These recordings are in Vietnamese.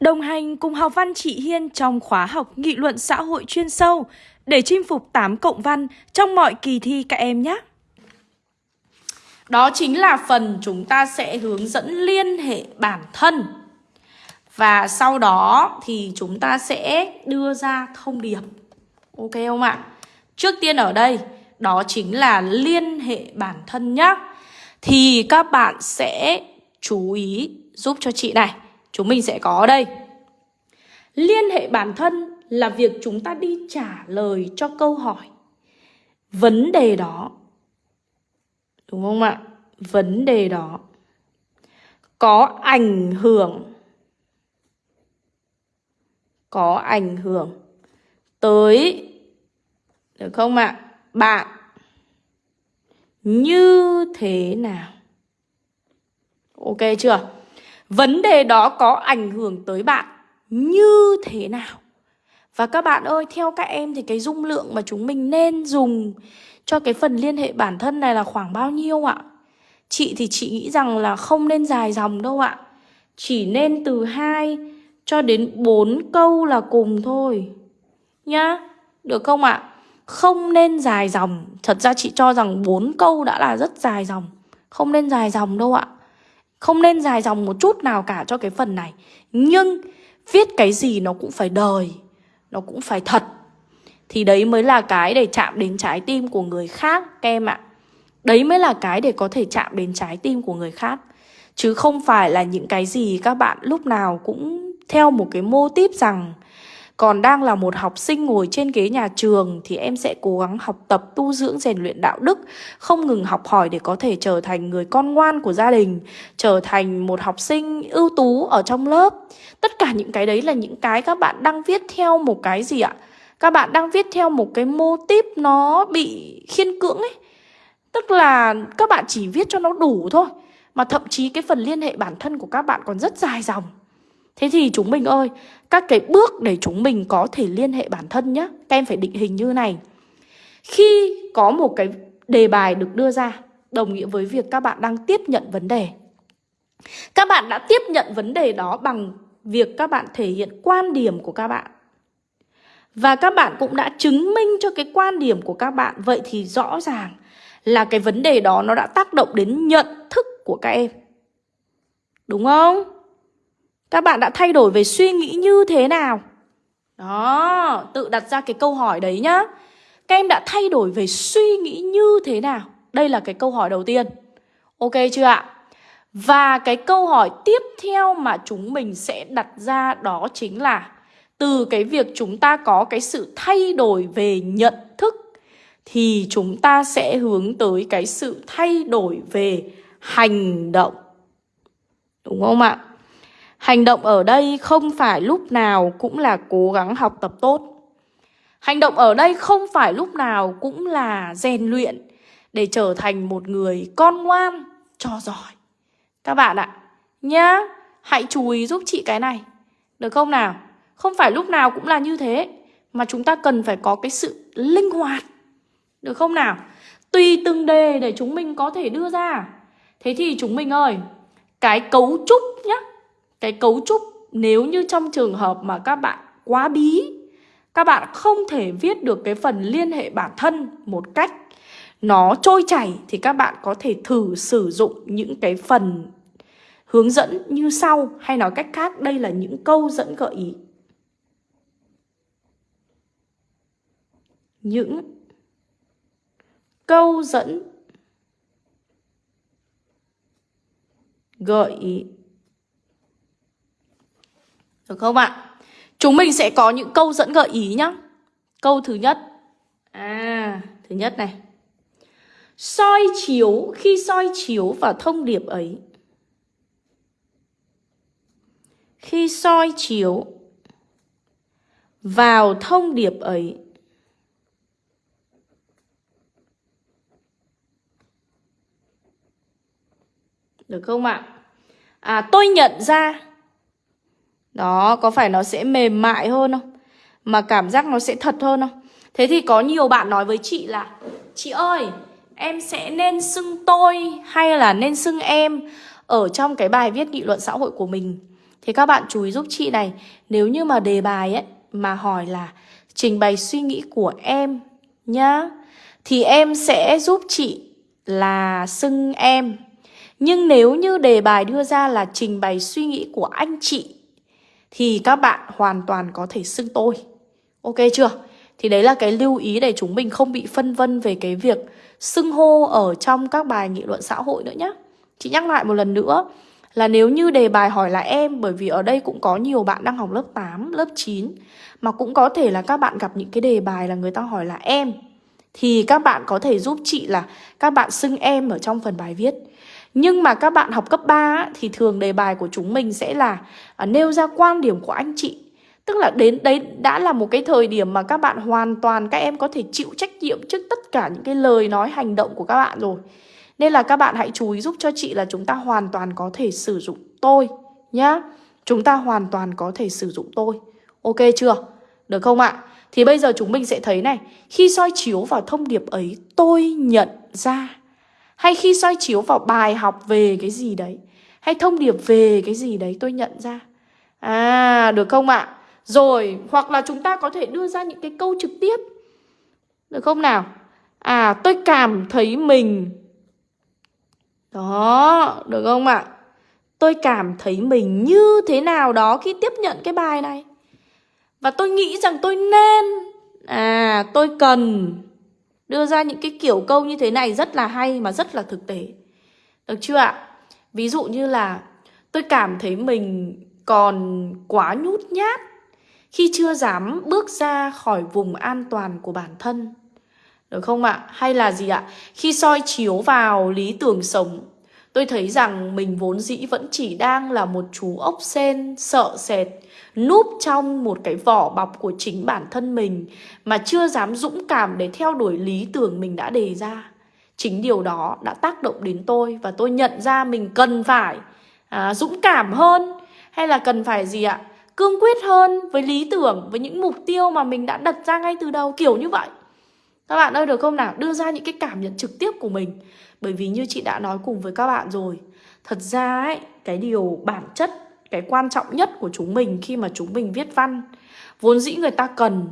Đồng hành cùng học văn chị Hiên trong khóa học nghị luận xã hội chuyên sâu để chinh phục 8 cộng văn trong mọi kỳ thi các em nhé. Đó chính là phần chúng ta sẽ hướng dẫn liên hệ bản thân. Và sau đó thì chúng ta sẽ đưa ra thông điệp. Ok không ạ? Trước tiên ở đây, đó chính là liên hệ bản thân nhé. Thì các bạn sẽ chú ý giúp cho chị này. Chúng mình sẽ có ở đây. Liên hệ bản thân là việc chúng ta đi trả lời cho câu hỏi. Vấn đề đó. Đúng không ạ? Vấn đề đó có ảnh hưởng, có ảnh hưởng tới, được không ạ? Bạn như thế nào? Ok chưa? Vấn đề đó có ảnh hưởng tới bạn như thế nào? Và các bạn ơi, theo các em thì cái dung lượng mà chúng mình nên dùng cho cái phần liên hệ bản thân này là khoảng bao nhiêu ạ? Chị thì chị nghĩ rằng là không nên dài dòng đâu ạ. Chỉ nên từ 2 cho đến 4 câu là cùng thôi. Nhá, được không ạ? Không nên dài dòng. Thật ra chị cho rằng 4 câu đã là rất dài dòng. Không nên dài dòng đâu ạ. Không nên dài dòng một chút nào cả cho cái phần này. Nhưng viết cái gì nó cũng phải đời, nó cũng phải thật. Thì đấy mới là cái để chạm đến trái tim của người khác các em ạ. Đấy mới là cái để có thể chạm đến trái tim của người khác. Chứ không phải là những cái gì các bạn lúc nào cũng theo một cái mô típ rằng còn đang là một học sinh ngồi trên ghế nhà trường thì em sẽ cố gắng học tập tu dưỡng rèn luyện đạo đức, không ngừng học hỏi để có thể trở thành người con ngoan của gia đình, trở thành một học sinh ưu tú ở trong lớp. Tất cả những cái đấy là những cái các bạn đang viết theo một cái gì ạ? Các bạn đang viết theo một cái mô típ nó bị khiên cưỡng ấy. Tức là các bạn chỉ viết cho nó đủ thôi Mà thậm chí cái phần liên hệ bản thân của các bạn còn rất dài dòng Thế thì chúng mình ơi, Các cái bước để chúng mình có thể liên hệ bản thân nhé Các em phải định hình như này. Khi có một cái đề bài được đưa ra, Đồng nghĩa với việc các bạn đang tiếp nhận vấn đề. Các bạn đã tiếp nhận vấn đề đó bằng việc các bạn thể hiện quan điểm của các bạn. Và các bạn cũng đã chứng minh cho cái quan điểm của các bạn. Vậy thì rõ ràng là cái vấn đề đó nó đã tác động đến nhận thức của các em. Đúng không? Các bạn đã thay đổi về suy nghĩ như thế nào? Đó, tự đặt ra cái câu hỏi đấy nhá. Các em đã thay đổi về suy nghĩ như thế nào? Đây là cái câu hỏi đầu tiên. Ok chưa ạ? Và cái câu hỏi tiếp theo mà chúng mình sẽ đặt ra đó chính là từ cái việc chúng ta có cái sự thay đổi về nhận thức thì chúng ta sẽ hướng tới cái sự thay đổi về hành động. Đúng không ạ? Hành động ở đây không phải lúc nào cũng là cố gắng học tập tốt. Hành động ở đây không phải lúc nào cũng là rèn luyện để trở thành một người con ngoan, cho giỏi. Các bạn ạ, nhá, hãy chú ý giúp chị cái này. Được không nào? Không phải lúc nào cũng là như thế, mà chúng ta cần phải có cái sự linh hoạt được không nào? Tùy từng đề để chúng mình có thể đưa ra Thế thì chúng mình ơi Cái cấu trúc nhá cái cấu trúc nếu như trong trường hợp mà các bạn quá bí, Các bạn không thể viết được cái phần liên hệ bản thân một cách Nó trôi chảy Thì các bạn có thể thử sử dụng những cái phần hướng dẫn như sau Hay nói cách khác, đây là những câu dẫn gợi ý. Những câu dẫn gợi ý được không ạ? Chúng mình sẽ có những câu dẫn gợi ý nhá. Câu thứ nhất. À thứ nhất này. Soi chiếu, khi soi chiếu vào thông điệp ấy. Khi soi chiếu vào thông điệp ấy. Được không ạ? À tôi nhận ra đó, có phải nó sẽ mềm mại hơn không? Mà cảm giác nó sẽ thật hơn không? Thế thì có nhiều bạn nói với chị là, Chị ơi, em sẽ nên xưng tôi hay là nên xưng em Ở trong cái bài viết nghị luận xã hội của mình Thì các bạn chú ý giúp chị này, Nếu như mà đề bài ấy Mà hỏi là trình bày suy nghĩ của em Nhá, Thì em sẽ giúp chị là xưng em Nhưng nếu như đề bài đưa ra là trình bày suy nghĩ của anh chị thì các bạn hoàn toàn có thể xưng tôi Ok chưa? Thì đấy là cái lưu ý để chúng mình không bị phân vân về cái việc xưng hô ở trong các bài nghị luận xã hội nữa nhé. Chị nhắc lại một lần nữa là nếu như đề bài hỏi là em bởi vì ở đây cũng có nhiều bạn đang học lớp 8, lớp 9 mà cũng có thể là các bạn gặp những cái đề bài là người ta hỏi là em thì các bạn có thể giúp chị là các bạn xưng em ở trong phần bài viết. Nhưng mà các bạn học cấp 3 thì thường đề bài của chúng mình sẽ là à, nêu ra quan điểm của anh chị Tức là đến đấy đã là một cái thời điểm mà các bạn hoàn toàn các em có thể chịu trách nhiệm trước tất cả những cái lời nói hành động của các bạn rồi. Nên là các bạn hãy chú ý giúp cho chị là chúng ta hoàn toàn có thể sử dụng tôi nhá. Chúng ta hoàn toàn có thể sử dụng tôi. Ok chưa? Được không ạ? Thì bây giờ chúng mình sẽ thấy này, khi soi chiếu vào thông điệp ấy tôi nhận ra hay khi soi chiếu vào bài học về cái gì đấy hay thông điệp về cái gì đấy tôi nhận ra. À, được không ạ? Rồi, hoặc là chúng ta có thể đưa ra những cái câu trực tiếp. Được không nào? À, tôi cảm thấy mình Đó, được không ạ? Tôi cảm thấy mình như thế nào đó khi tiếp nhận cái bài này. Và tôi nghĩ rằng tôi nên À, tôi cần Đưa ra những cái kiểu câu như thế này rất là hay mà rất là thực tế. Được chưa ạ? Ví dụ như là tôi cảm thấy mình còn quá nhút nhát khi chưa dám bước ra khỏi vùng an toàn của bản thân. Được không ạ? Hay là gì ạ? Khi soi chiếu vào lý tưởng sống, tôi thấy rằng mình vốn dĩ vẫn chỉ đang là một chú ốc sen sợ sệt, núp trong một cái vỏ bọc của chính bản thân mình mà chưa dám dũng cảm để theo đuổi lý tưởng mình đã đề ra. Chính điều đó đã tác động đến tôi và tôi nhận ra mình cần phải à, dũng cảm hơn hay là cần phải gì ạ? cương quyết hơn với lý tưởng, với những mục tiêu mà mình đã đặt ra ngay từ đầu kiểu như vậy. Các bạn ơi được không nào? Đưa ra những cái cảm nhận trực tiếp của mình. Bởi vì như chị đã nói cùng với các bạn rồi, thật ra ấy, cái điều bản chất, cái quan trọng nhất của chúng mình khi mà chúng mình viết văn, vốn dĩ người ta cần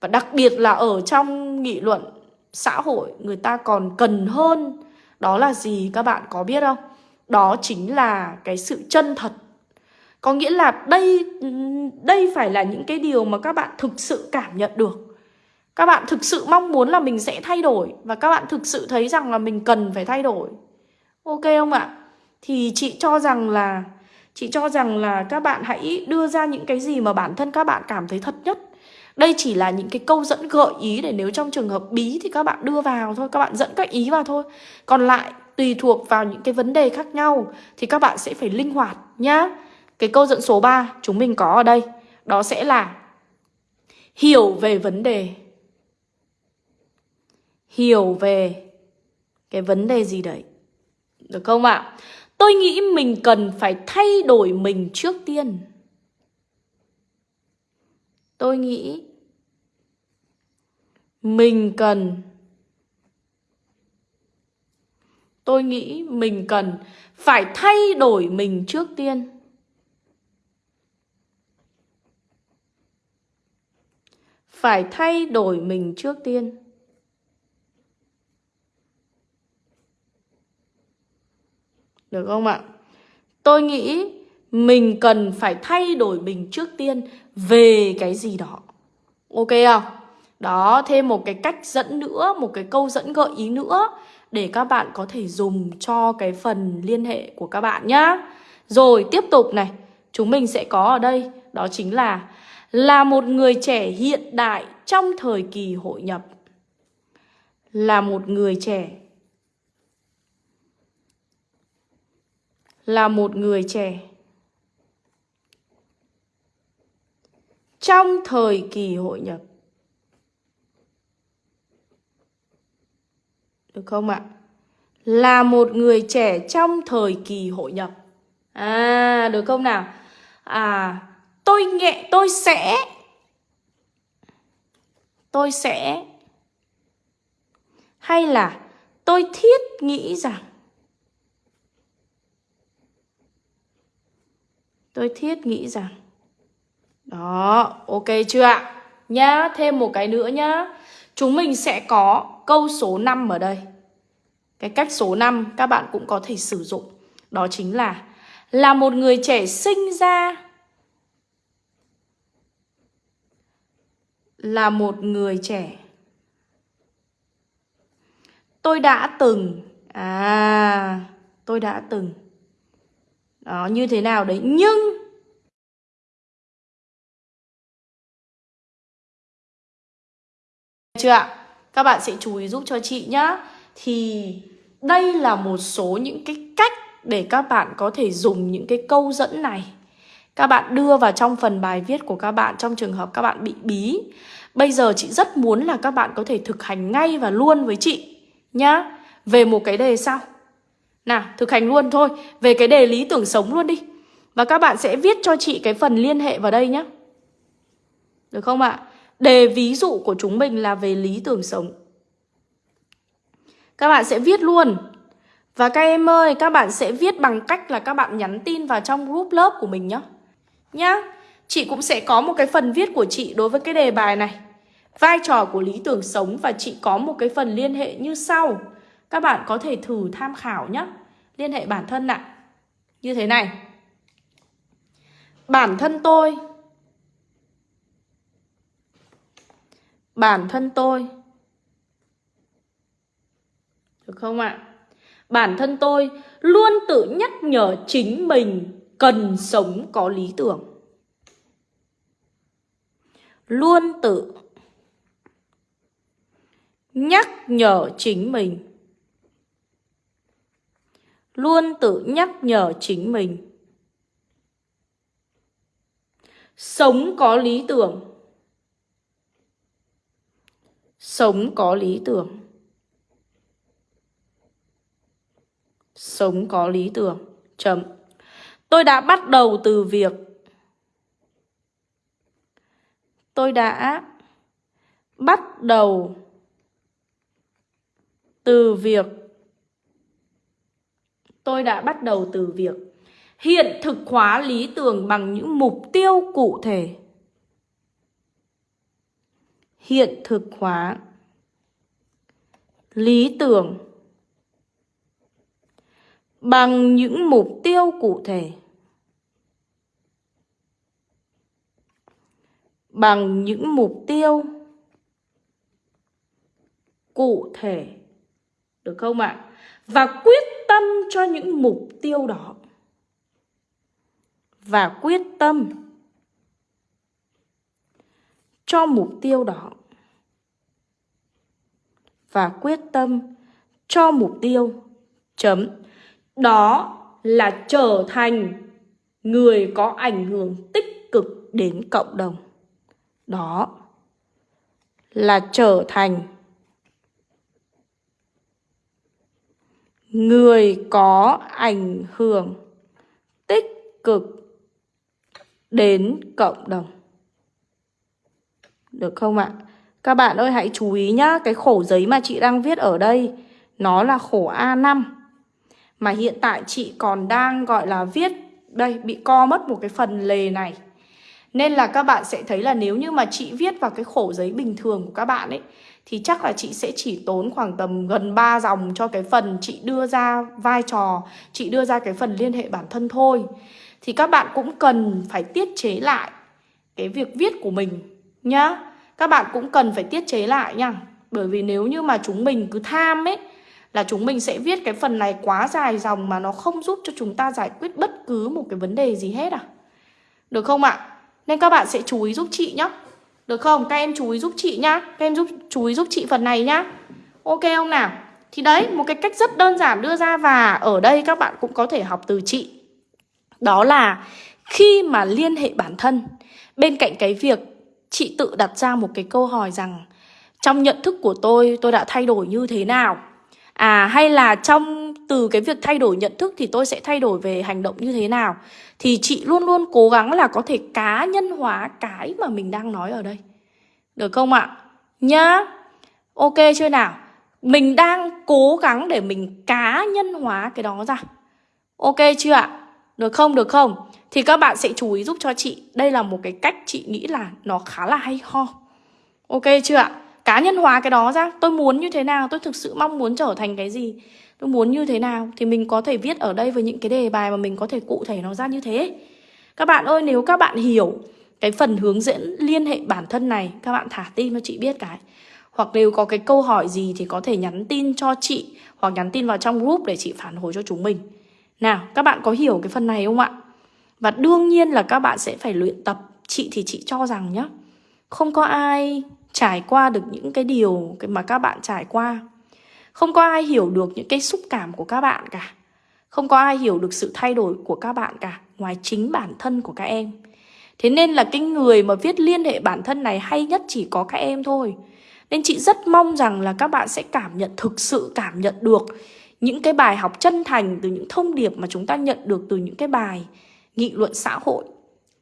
và đặc biệt là ở trong nghị luận xã hội người ta còn cần hơn đó là gì các bạn có biết không? Đó chính là cái sự chân thật có nghĩa là đây đây phải là những cái điều mà các bạn thực sự cảm nhận được. Các bạn thực sự mong muốn là mình sẽ thay đổi và các bạn thực sự thấy rằng là mình cần phải thay đổi. Ok không ạ? Thì chị cho rằng là chị cho rằng là các bạn hãy đưa ra những cái gì mà bản thân các bạn cảm thấy thật nhất. Đây chỉ là những cái câu dẫn gợi ý để nếu trong trường hợp bí thì các bạn đưa vào thôi, các bạn dẫn các ý vào thôi. Còn lại tùy thuộc vào những cái vấn đề khác nhau thì các bạn sẽ phải linh hoạt nhá. Cái câu dẫn số 3 chúng mình có ở đây Đó sẽ là Hiểu về vấn đề Hiểu về Cái vấn đề gì đấy Được không ạ? Tôi nghĩ mình cần phải thay đổi mình trước tiên. Tôi nghĩ Mình cần, Tôi nghĩ mình cần phải thay đổi mình trước tiên. Phải thay đổi mình trước tiên. Được không ạ? Tôi nghĩ mình cần phải thay đổi mình trước tiên về cái gì đó. Ok không? Đó, thêm một cái cách dẫn nữa, một cái câu dẫn gợi ý nữa để các bạn có thể dùng cho cái phần liên hệ của các bạn nhá. Rồi, tiếp tục này. Chúng mình sẽ có ở đây. Đó chính là là một người trẻ hiện đại trong thời kỳ hội nhập. Là một người trẻ. Là một người trẻ. Trong thời kỳ hội nhập. Được không ạ? Là một người trẻ trong thời kỳ hội nhập. À, được không nào? À, tôi nghệ tôi sẽ tôi sẽ hay là tôi thiết nghĩ rằng Tôi thiết nghĩ rằng Đó, ok chưa ạ? Nhá, thêm một cái nữa nhá. Chúng mình sẽ có câu số 5 ở đây. Cái cách số 5 các bạn cũng có thể sử dụng. Đó chính là Là một người trẻ sinh ra Là một người trẻ. Tôi đã từng À Tôi đã từng đó như thế nào đấy Nhưng Chưa ạ? Các bạn sẽ chú ý giúp cho chị nhá Thì đây là một số những cái cách để các bạn có thể dùng những cái câu dẫn này các bạn đưa vào trong phần bài viết của các bạn trong trường hợp các bạn bị bí. Bây giờ chị rất muốn là các bạn có thể thực hành ngay và luôn với chị nhá. Về một cái đề sau. Nào, thực hành luôn thôi, về cái đề lý tưởng sống luôn đi. Và các bạn sẽ viết cho chị cái phần liên hệ vào đây nhé Được không ạ? Đề ví dụ của chúng mình là về lý tưởng sống. Các bạn sẽ viết luôn. Và các em ơi, các bạn sẽ viết bằng cách là các bạn nhắn tin vào trong group lớp của mình nhé. Nhá. Chị cũng sẽ có một cái phần viết của chị đối với cái đề bài này. Vai trò của lý tưởng sống và chị có một cái phần liên hệ như sau. Các bạn có thể thử tham khảo nhé. Liên hệ bản thân ạ. Như thế này. Bản thân tôi Bản thân tôi Được không ạ? Bản thân tôi luôn tự nhắc nhở chính mình cần sống có lý tưởng. Luôn tự nhắc nhở chính mình. Luôn tự nhắc nhở chính mình. Sống có lý tưởng. Sống có lý tưởng. Sống có lý tưởng. Chấm. Tôi đã bắt đầu từ việc Tôi đã bắt đầu từ việc Tôi đã bắt đầu từ việc hiện thực hóa lý tưởng bằng những mục tiêu cụ thể. Hiện thực hóa lý tưởng bằng những mục tiêu cụ thể. Bằng những mục tiêu cụ thể. Được không ạ? Và quyết tâm cho những mục tiêu đó. Và quyết tâm cho mục tiêu đó. Và quyết tâm cho mục tiêu, chấm, đó là trở thành người có ảnh hưởng tích cực đến cộng đồng. Đó là trở thành người có ảnh hưởng tích cực đến cộng đồng. Được không ạ? Các bạn ơi hãy chú ý nhá, cái khổ giấy mà chị đang viết ở đây nó là khổ A5. Mà hiện tại chị còn đang gọi là viết Đây bị co mất một cái phần lề này Nên là các bạn sẽ thấy là nếu như mà chị viết vào cái khổ giấy bình thường của các bạn ấy thì chắc là chị sẽ chỉ tốn khoảng tầm gần 3 dòng cho cái phần chị đưa ra vai trò, Chị đưa ra cái phần liên hệ bản thân thôi Thì các bạn cũng cần phải tiết chế lại cái việc viết của mình nhá Các bạn cũng cần phải tiết chế lại nha Bởi vì nếu như mà chúng mình cứ tham ấy, là chúng mình sẽ viết cái phần này quá dài dòng mà nó không giúp cho chúng ta giải quyết bất cứ một cái vấn đề gì hết à. Được không ạ? Nên các bạn sẽ chú ý giúp chị nhá. Được không? Các em chú ý giúp chị nhá. Các em giúp chú ý giúp chị phần này nhá. Ok không nào? Thì đấy, một cái cách rất đơn giản đưa ra và ở đây các bạn cũng có thể học từ chị. Đó là khi mà liên hệ bản thân, bên cạnh cái việc chị tự đặt ra một cái câu hỏi rằng trong nhận thức của tôi, tôi đã thay đổi như thế nào? À hay là trong từ cái việc thay đổi nhận thức thì tôi sẽ thay đổi về hành động như thế nào Thì chị luôn luôn cố gắng là có thể cá nhân hóa cái mà mình đang nói ở đây Được không ạ? Nhá Ok chưa nào? Mình đang cố gắng để mình cá nhân hóa cái đó ra Ok chưa ạ? Được không? Được không? Thì các bạn sẽ chú ý giúp cho chị Đây là một cái cách chị nghĩ là nó khá là hay ho Ok chưa ạ? Cá nhân hóa cái đó ra Tôi muốn như thế nào? Tôi thực sự mong muốn trở thành cái gì? Tôi muốn như thế nào? Thì mình có thể viết ở đây với những cái đề bài mà mình có thể cụ thể nó ra như thế Các bạn ơi, nếu các bạn hiểu cái phần hướng dẫn liên hệ bản thân này, Các bạn thả tin cho chị biết cái Hoặc nếu có cái câu hỏi gì thì có thể nhắn tin cho chị Hoặc nhắn tin vào trong group để chị phản hồi cho chúng mình Nào, các bạn có hiểu cái phần này không ạ? Và đương nhiên là các bạn sẽ phải luyện tập Chị thì chị cho rằng nhá, Không có ai trải qua được những cái điều mà các bạn trải qua. Không có ai hiểu được những cái xúc cảm của các bạn cả. Không có ai hiểu được sự thay đổi của các bạn cả Ngoài chính bản thân của các em. Thế nên là cái người mà viết liên hệ bản thân này hay nhất chỉ có các em thôi. Nên chị rất mong rằng là các bạn sẽ cảm nhận, thực sự cảm nhận được Những cái bài học chân thành từ những thông điệp mà chúng ta nhận được từ những cái bài nghị luận xã hội.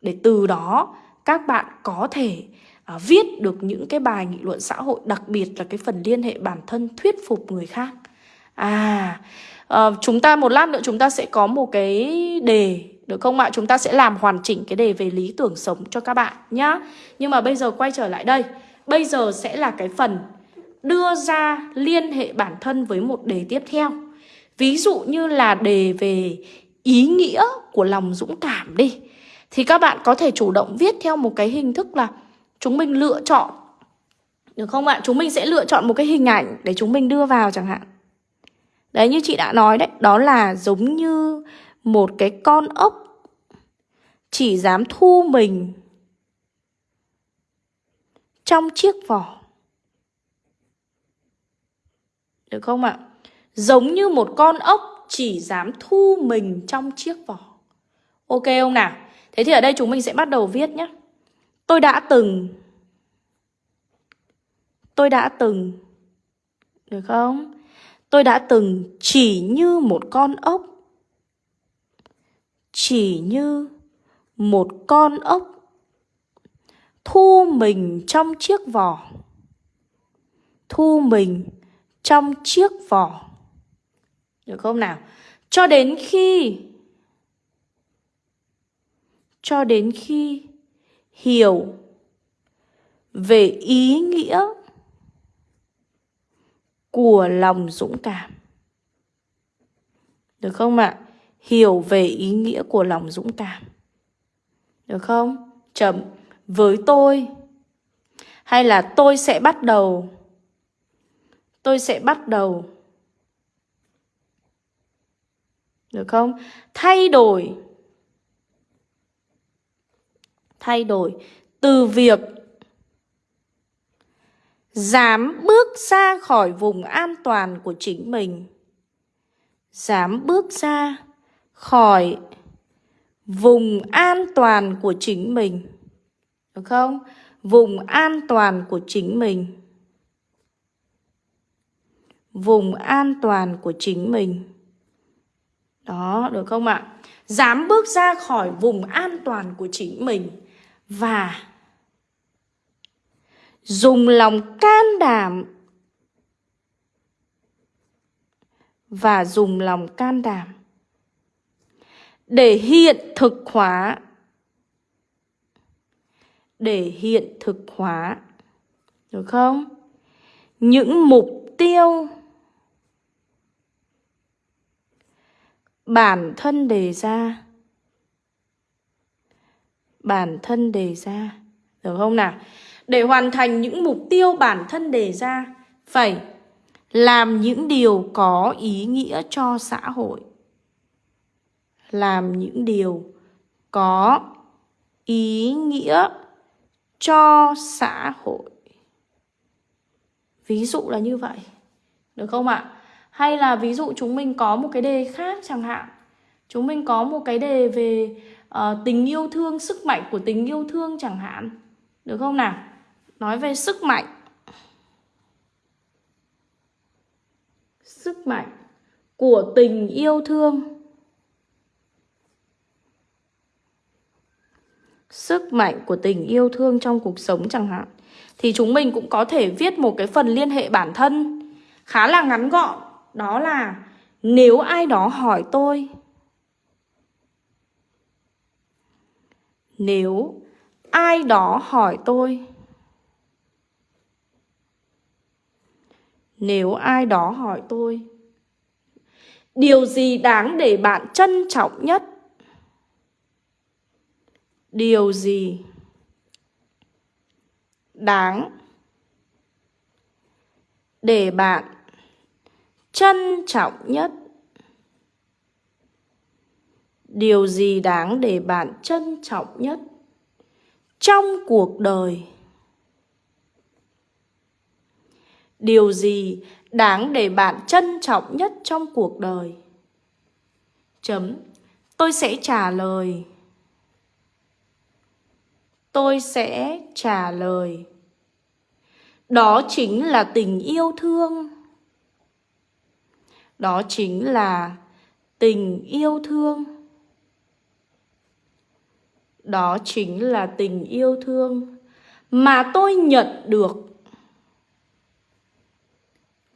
Để từ đó các bạn có thể à, viết được những cái bài nghị luận xã hội Đặc biệt là cái phần liên hệ bản thân thuyết phục người khác À, à chúng ta một lát nữa chúng ta sẽ có một cái đề được không ạ? Chúng ta sẽ làm hoàn chỉnh cái đề về lý tưởng sống cho các bạn nhá. Nhưng mà bây giờ quay trở lại đây. Bây giờ sẽ là cái phần đưa ra liên hệ bản thân với một đề tiếp theo. Ví dụ như là đề về ý nghĩa của lòng dũng cảm đi. Thì các bạn có thể chủ động viết theo một cái hình thức là chúng mình lựa chọn. Được không ạ? Chúng mình sẽ lựa chọn một cái hình ảnh để chúng mình đưa vào chẳng hạn. Đấy như chị đã nói đấy, đó là giống như một cái con ốc chỉ dám thu mình trong chiếc vỏ. Được không ạ? Giống như một con ốc chỉ dám thu mình trong chiếc vỏ. Ok không nào? Thế thì ở đây chúng mình sẽ bắt đầu viết nhé. Tôi đã từng. Tôi đã từng. Được không? Tôi đã từng chỉ như một con ốc. Chỉ như một con ốc thu mình trong chiếc vỏ. Thu mình trong chiếc vỏ. Được không nào? Cho đến khi, cho đến khi hiểu về ý nghĩa của lòng dũng cảm được không ạ hiểu về ý nghĩa của lòng dũng cảm. Được không? Chậm Với tôi. Hay là tôi sẽ bắt đầu. Tôi sẽ bắt đầu. Được không? Thay đổi. Thay đổi. Từ việc dám bước ra khỏi vùng an toàn của chính mình. Dám bước ra khỏi vùng an toàn của chính mình. Được không? Vùng an toàn của chính mình. Vùng an toàn của chính mình. Đó, được không ạ? Dám bước ra khỏi vùng an toàn của chính mình và dùng lòng can đảm. Và dùng lòng can đảm. Để hiện thực hóa. Để hiện thực hóa. Được không? Những mục tiêu. Bản thân đề ra bản thân đề ra được không nào để hoàn thành những mục tiêu bản thân đề ra, phải làm những điều có ý nghĩa cho xã hội làm những điều có ý nghĩa cho xã hội. Ví dụ là như vậy. Được không ạ? Hay là ví dụ chúng mình có một cái đề khác chẳng hạn. Chúng mình có một cái đề về uh, tình yêu thương, sức mạnh của tình yêu thương chẳng hạn. Được không nào? Nói về sức mạnh. Sức mạnh của tình yêu thương. sức mạnh của tình yêu thương trong cuộc sống chẳng hạn thì chúng mình cũng có thể viết một cái phần liên hệ bản thân khá là ngắn gọn đó là nếu ai đó hỏi tôi Nếu ai đó hỏi tôi, Nếu ai đó hỏi tôi, Điều gì đáng để bạn trân trọng nhất? Điều gì đáng để bạn trân trọng nhất? Điều gì đáng để bạn trân trọng nhất trong cuộc đời? Điều gì đáng để bạn trân trọng nhất trong cuộc đời? Chấm. Tôi sẽ trả lời. Tôi sẽ trả lời. Đó chính là tình yêu thương. Đó chính là tình yêu thương. Đó chính là tình yêu thương mà tôi nhận được.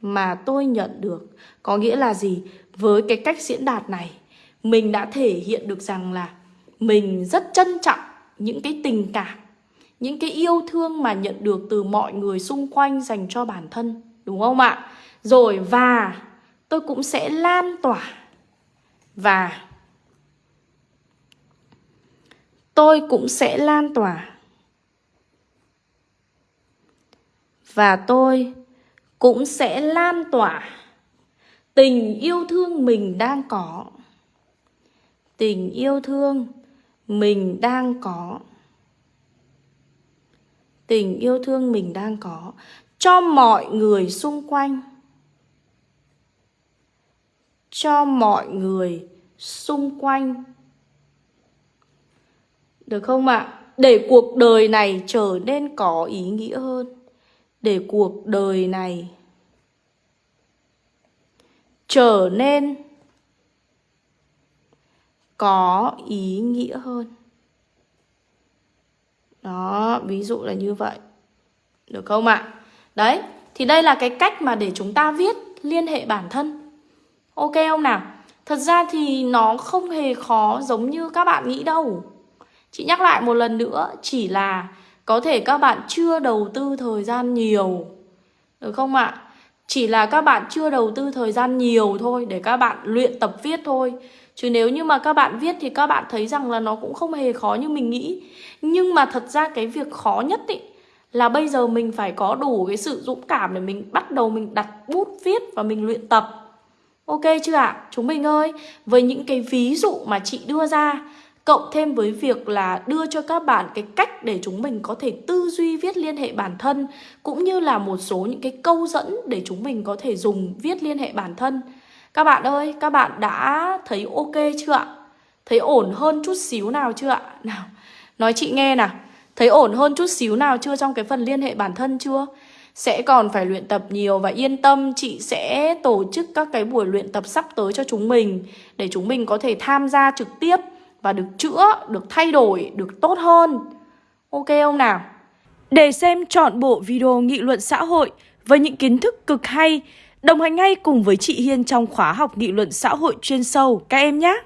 Mà tôi nhận được có nghĩa là gì? Với cái cách diễn đạt này, mình đã thể hiện được rằng là mình rất trân trọng những cái tình cảm, những cái yêu thương mà nhận được từ mọi người xung quanh dành cho bản thân, đúng không ạ? Rồi và tôi cũng sẽ lan tỏa và tôi cũng sẽ lan tỏa. Và tôi cũng sẽ lan tỏa tình yêu thương mình đang có. Tình yêu thương mình đang có. Tình yêu thương mình đang có cho mọi người xung quanh. Cho mọi người xung quanh được không ạ? Để cuộc đời này trở nên có ý nghĩa hơn. Để cuộc đời này trở nên có ý nghĩa hơn. Đó, ví dụ là như vậy. Được không ạ? Đấy, thì đây là cái cách mà để chúng ta viết liên hệ bản thân. Ok không nào? Thật ra thì nó không hề khó giống như các bạn nghĩ đâu chị nhắc lại một lần nữa chỉ là có thể các bạn chưa đầu tư thời gian nhiều Được không ạ? Chỉ là các bạn chưa đầu tư thời gian nhiều thôi Để các bạn luyện tập viết thôi Chứ nếu như mà các bạn viết thì các bạn thấy rằng là nó cũng không hề khó như mình nghĩ Nhưng mà thật ra cái việc khó nhất ý Là bây giờ mình phải có đủ cái sự dũng cảm để mình bắt đầu mình đặt bút viết và mình luyện tập Ok chưa ạ? À? Chúng mình ơi, với những cái ví dụ mà chị đưa ra Cộng thêm với việc là đưa cho các bạn cái cách để chúng mình có thể tư duy viết liên hệ bản thân Cũng như là một số những cái câu dẫn để chúng mình có thể dùng viết liên hệ bản thân Các bạn ơi, các bạn đã thấy ok chưa ạ? Thấy ổn hơn chút xíu nào chưa ạ? Nào, nói chị nghe nào Thấy ổn hơn chút xíu nào chưa trong cái phần liên hệ bản thân chưa? Sẽ còn phải luyện tập nhiều và yên tâm chị sẽ tổ chức các cái buổi luyện tập sắp tới cho chúng mình Để chúng mình có thể tham gia trực tiếp và được chữa, được thay đổi, được tốt hơn. Ok không nào? Để xem chọn bộ video nghị luận xã hội với những kiến thức cực hay, đồng hành ngay cùng với chị Hiên trong khóa học nghị luận xã hội chuyên sâu các em nhé!